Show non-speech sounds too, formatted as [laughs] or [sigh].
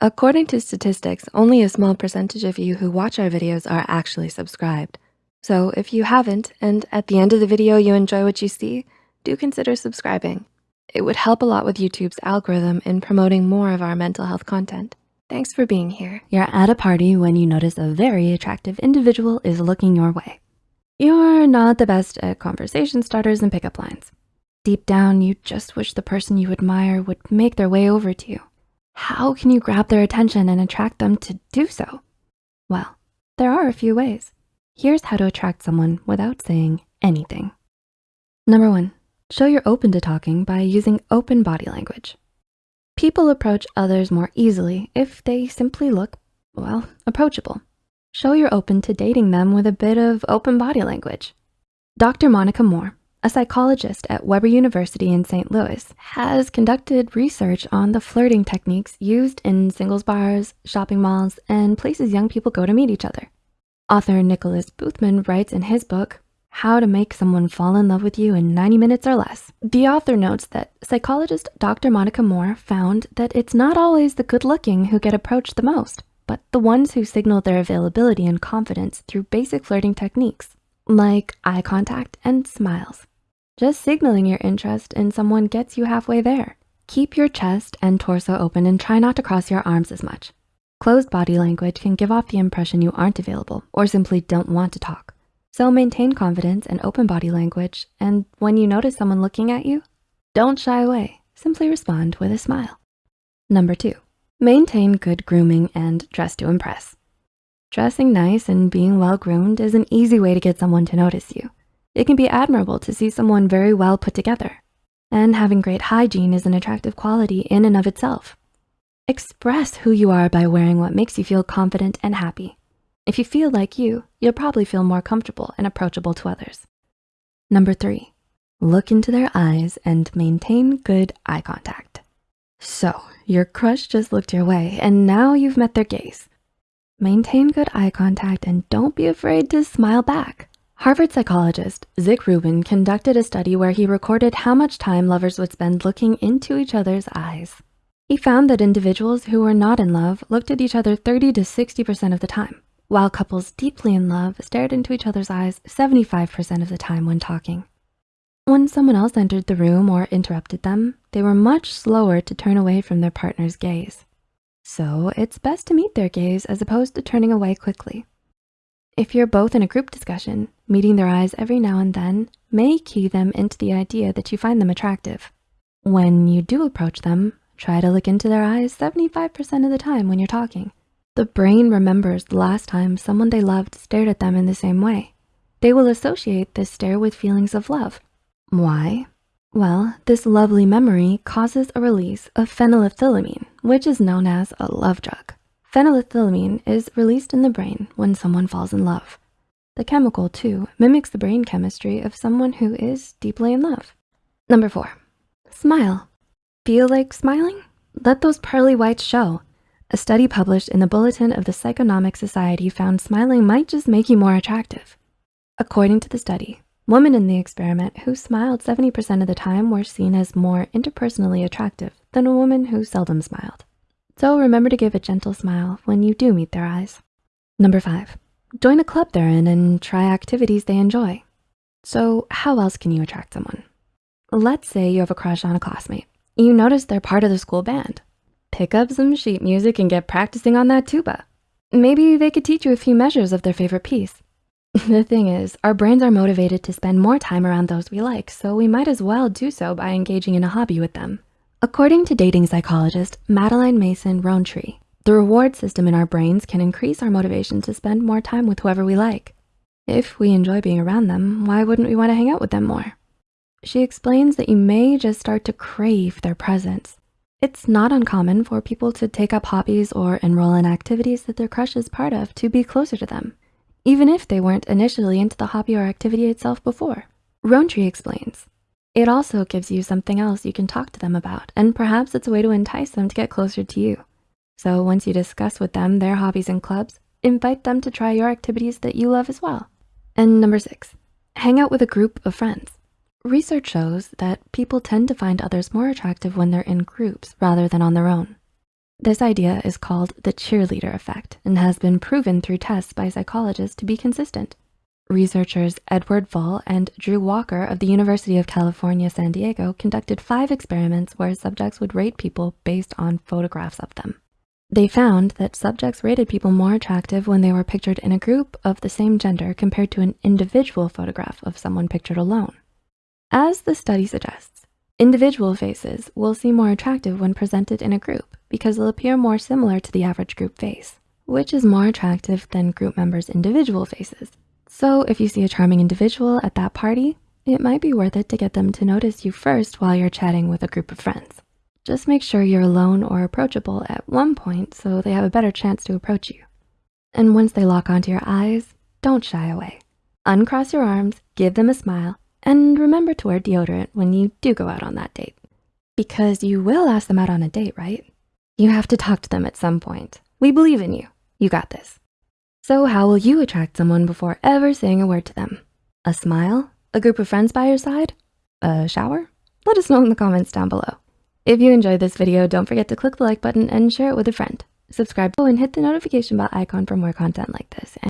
According to statistics, only a small percentage of you who watch our videos are actually subscribed. So if you haven't, and at the end of the video you enjoy what you see, do consider subscribing. It would help a lot with YouTube's algorithm in promoting more of our mental health content. Thanks for being here. You're at a party when you notice a very attractive individual is looking your way. You're not the best at conversation starters and pickup lines. Deep down, you just wish the person you admire would make their way over to you. How can you grab their attention and attract them to do so? Well, there are a few ways. Here's how to attract someone without saying anything. Number one, show you're open to talking by using open body language. People approach others more easily if they simply look, well, approachable. Show you're open to dating them with a bit of open body language. Dr. Monica Moore, a psychologist at Webster University in St. Louis, has conducted research on the flirting techniques used in singles bars, shopping malls, and places young people go to meet each other. Author Nicholas Boothman writes in his book, how to Make Someone Fall in Love with You in 90 Minutes or Less. The author notes that psychologist Dr. Monica Moore found that it's not always the good looking who get approached the most, but the ones who signal their availability and confidence through basic flirting techniques, like eye contact and smiles. Just signaling your interest in someone gets you halfway there. Keep your chest and torso open and try not to cross your arms as much. Closed body language can give off the impression you aren't available or simply don't want to talk. So maintain confidence and open body language. And when you notice someone looking at you, don't shy away. Simply respond with a smile. Number two, maintain good grooming and dress to impress. Dressing nice and being well-groomed is an easy way to get someone to notice you. It can be admirable to see someone very well put together. And having great hygiene is an attractive quality in and of itself. Express who you are by wearing what makes you feel confident and happy. If you feel like you, you'll probably feel more comfortable and approachable to others. Number three, look into their eyes and maintain good eye contact. So your crush just looked your way and now you've met their gaze. Maintain good eye contact and don't be afraid to smile back. Harvard psychologist Zick Rubin conducted a study where he recorded how much time lovers would spend looking into each other's eyes. He found that individuals who were not in love looked at each other 30 to 60% of the time, while couples deeply in love stared into each other's eyes 75% of the time when talking. When someone else entered the room or interrupted them, they were much slower to turn away from their partner's gaze. So it's best to meet their gaze as opposed to turning away quickly. If you're both in a group discussion, meeting their eyes every now and then may key them into the idea that you find them attractive. When you do approach them, try to look into their eyes 75% of the time when you're talking. The brain remembers the last time someone they loved stared at them in the same way. They will associate this stare with feelings of love. Why? Well, this lovely memory causes a release of phenylethylamine, which is known as a love drug. Phenylethylamine is released in the brain when someone falls in love. The chemical too mimics the brain chemistry of someone who is deeply in love. Number four, smile. Feel like smiling? Let those pearly whites show. A study published in the Bulletin of the Psychonomic Society found smiling might just make you more attractive. According to the study, women in the experiment who smiled 70% of the time were seen as more interpersonally attractive than a woman who seldom smiled. So remember to give a gentle smile when you do meet their eyes. Number five, join a club they're in and try activities they enjoy. So how else can you attract someone? Let's say you have a crush on a classmate. You notice they're part of the school band pick up some sheet music and get practicing on that tuba. Maybe they could teach you a few measures of their favorite piece. [laughs] the thing is, our brains are motivated to spend more time around those we like, so we might as well do so by engaging in a hobby with them. According to dating psychologist Madeleine Mason Roantree, the reward system in our brains can increase our motivation to spend more time with whoever we like. If we enjoy being around them, why wouldn't we wanna hang out with them more? She explains that you may just start to crave their presence. It's not uncommon for people to take up hobbies or enroll in activities that their crush is part of to be closer to them, even if they weren't initially into the hobby or activity itself before. Roantree explains, it also gives you something else you can talk to them about, and perhaps it's a way to entice them to get closer to you. So once you discuss with them their hobbies and clubs, invite them to try your activities that you love as well. And number six, hang out with a group of friends. Research shows that people tend to find others more attractive when they're in groups rather than on their own. This idea is called the cheerleader effect and has been proven through tests by psychologists to be consistent. Researchers Edward Vul and Drew Walker of the University of California, San Diego conducted five experiments where subjects would rate people based on photographs of them. They found that subjects rated people more attractive when they were pictured in a group of the same gender compared to an individual photograph of someone pictured alone. As the study suggests, individual faces will seem more attractive when presented in a group because they'll appear more similar to the average group face, which is more attractive than group members' individual faces. So if you see a charming individual at that party, it might be worth it to get them to notice you first while you're chatting with a group of friends. Just make sure you're alone or approachable at one point so they have a better chance to approach you. And once they lock onto your eyes, don't shy away. Uncross your arms, give them a smile, and remember to wear deodorant when you do go out on that date. Because you will ask them out on a date, right? You have to talk to them at some point. We believe in you. You got this. So how will you attract someone before ever saying a word to them? A smile? A group of friends by your side? A shower? Let us know in the comments down below. If you enjoyed this video, don't forget to click the like button and share it with a friend. Subscribe and hit the notification bell icon for more content like this.